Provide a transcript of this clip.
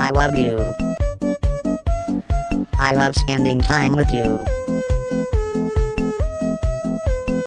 I love you. I love spending time with you.